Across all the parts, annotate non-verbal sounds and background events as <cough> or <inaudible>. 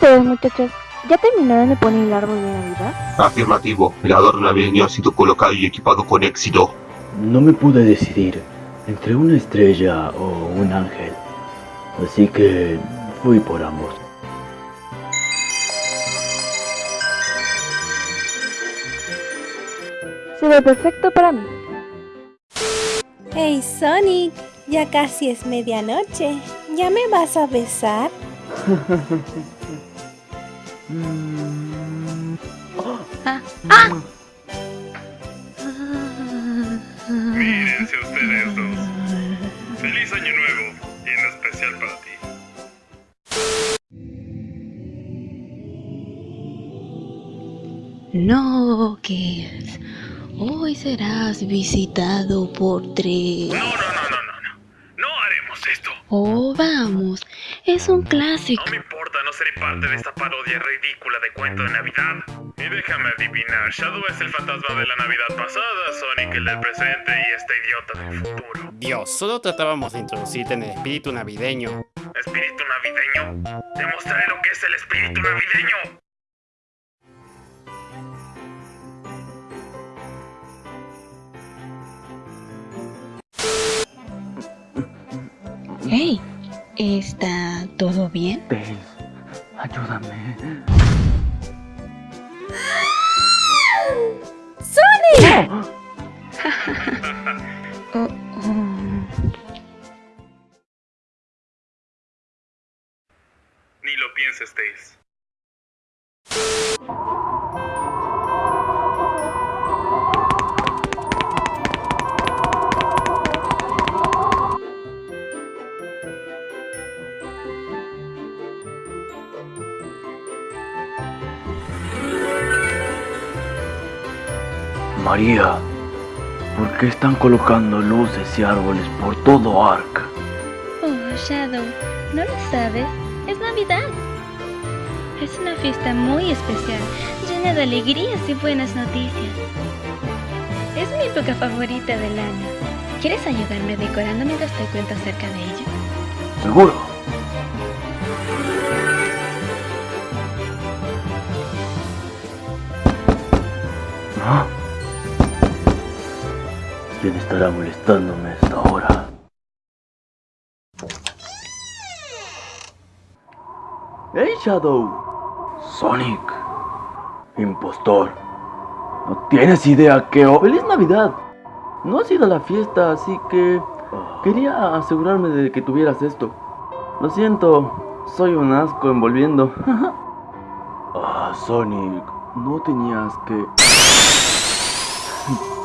ustedes, muchachos? ¿Ya terminaron de poner el árbol de Navidad? Afirmativo, el adorno navideño ha sido colocado y equipado con éxito. No me pude decidir entre una estrella o un ángel, así que fui por ambos. Se ve perfecto para mí. Hey Sonic, ya casi es medianoche. ¿Ya me vas a besar? <laughs> Mírense ustedes dos. Feliz año nuevo y en especial para ti. No, Kels. Hoy serás visitado por tres. No, no, no, no, no, no. No haremos esto. Oh, vamos. Es un clásico. No me no seré parte de esta parodia ridícula de cuento de Navidad. Y déjame adivinar, Shadow es el fantasma de la Navidad pasada, Sonic el del presente y este idiota del futuro. Dios, solo tratábamos de introducirte en el espíritu navideño. ¿Espíritu navideño? Te mostraré lo que es el espíritu navideño. Hey, ¿está todo bien? Ayúdame. <laughs> Oh, oh. Ni lo pienses, Tails. María, ¿por qué están colocando luces y árboles por todo Ark? Oh, Shadow, ¿no lo sabes? Es Navidad. Es una fiesta muy especial, llena de alegrías y buenas noticias. Es mi época favorita del año. ¿Quieres ayudarme decorando mientras te cuento acerca de ello? Seguro. ¿Ah? ¿Quién estará molestándome a esta hora? ¡Hey, Shadow! Sonic. Impostor. No tienes idea que... hoy- ¡Feliz Navidad! No has ido a la fiesta, así que... Quería asegurarme de que tuvieras esto. Lo siento, soy un asco envolviendo. <laughs> ah, Sonic, no tenías que... <laughs>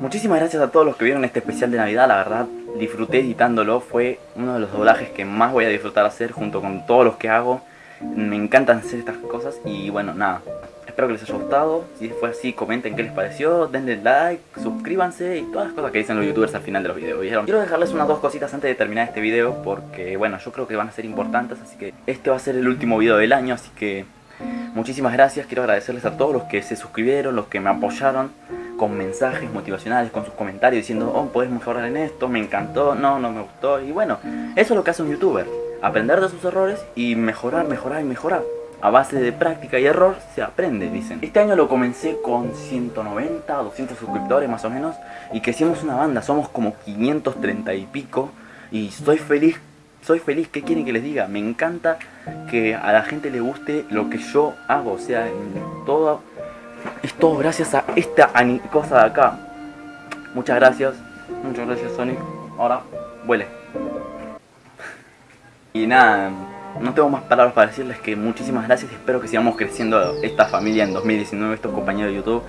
Muchísimas gracias a todos los que vieron este especial de Navidad, la verdad disfruté editándolo, fue uno de los doblajes que más voy a disfrutar hacer junto con todos los que hago. Me encantan hacer estas cosas y bueno, nada, espero que les haya gustado, si fue así comenten qué les pareció, denle like, suscríbanse y todas las cosas que dicen los youtubers al final de los videos, ¿vieron? Quiero dejarles unas dos cositas antes de terminar este video porque bueno, yo creo que van a ser importantes, así que este va a ser el último video del año, así que muchísimas gracias, quiero agradecerles a todos los que se suscribieron, los que me apoyaron con mensajes motivacionales, con sus comentarios diciendo, oh, puedes mejorar en esto, me encantó, no, no me gustó. Y bueno, eso es lo que hace un youtuber, aprender de sus errores y mejorar, mejorar y mejorar. A base de práctica y error se aprende, dicen. Este año lo comencé con 190, 200 suscriptores más o menos y que hicimos una banda, somos como 530 y pico y estoy feliz, soy feliz, ¿qué quieren que les diga? Me encanta que a la gente le guste lo que yo hago, o sea, en todo es todo gracias a esta cosa de acá. Muchas gracias. Muchas gracias, Sonic. Ahora, vuele. Y nada, no tengo más palabras para decirles que muchísimas gracias espero que sigamos creciendo esta familia en 2019, estos compañeros de YouTube.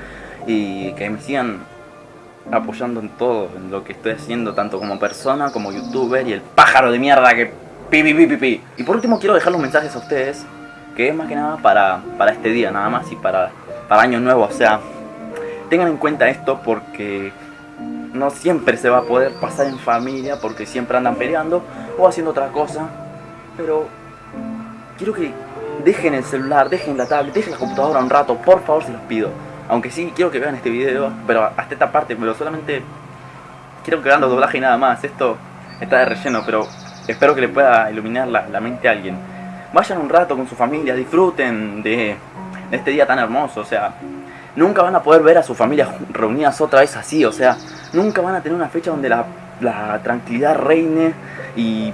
Y que me sigan apoyando en todo, en lo que estoy haciendo, tanto como persona, como youtuber y el pájaro de mierda que pi pi pi pi. Y por último quiero dejar los mensajes a ustedes, que es más que nada para, para este día nada más y para, para año nuevo, o sea, tengan en cuenta esto porque no siempre se va a poder pasar en familia porque siempre andan peleando o haciendo otra cosa, pero quiero que dejen el celular, dejen la tablet, dejen la computadora un rato, por favor se los pido. Aunque sí quiero que vean este video, pero hasta esta parte, pero solamente quiero que vean los doblajes y nada más. Esto está de relleno, pero espero que le pueda iluminar la, la mente a alguien. Vayan un rato con su familia, disfruten de, de este día tan hermoso, o sea, nunca van a poder ver a su familia ju- reunidas otra vez así, o sea, nunca van a tener una fecha donde la, la tranquilidad reine y...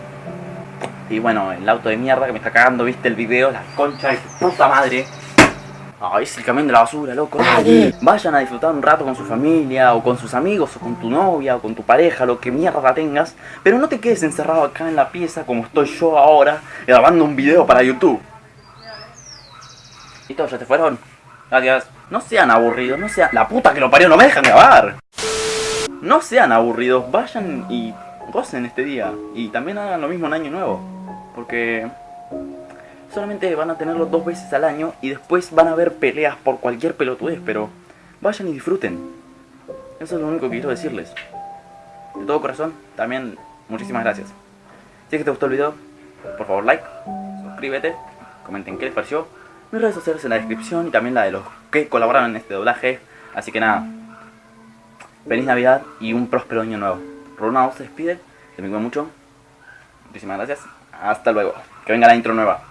Y bueno, el auto de mierda que me está cagando, viste el video, la concha de su puta madre. Ay, es el camión de la basura, loco. dale. Vayan a disfrutar un rato con su familia, o con sus amigos, o con tu novia, o con tu pareja, lo que mierda tengas. Pero no te quedes encerrado acá en la pieza como estoy yo ahora, grabando un video para YouTube. ¿Y todos ya te fueron? Gracias. No sean aburridos, no sean... La puta que lo parió, no me dejan grabar. No sean aburridos, vayan y gocen este día. Y también hagan lo mismo en Año Nuevo. Porque solamente van a tenerlo dos veces al año y después van a haber peleas por cualquier pelotudez, pero vayan y disfruten. Eso es lo único que quiero decirles. De todo corazón, también muchísimas gracias. Si es que te gustó el video, por favor like, suscríbete, comenten qué les pareció. Mis redes sociales en la descripción y también la de los que colaboraron en este doblaje. Así que nada, feliz Navidad y un próspero año nuevo. Ronald se despide, te me cuido mucho. Muchísimas gracias. Hasta luego. Que venga la intro nueva.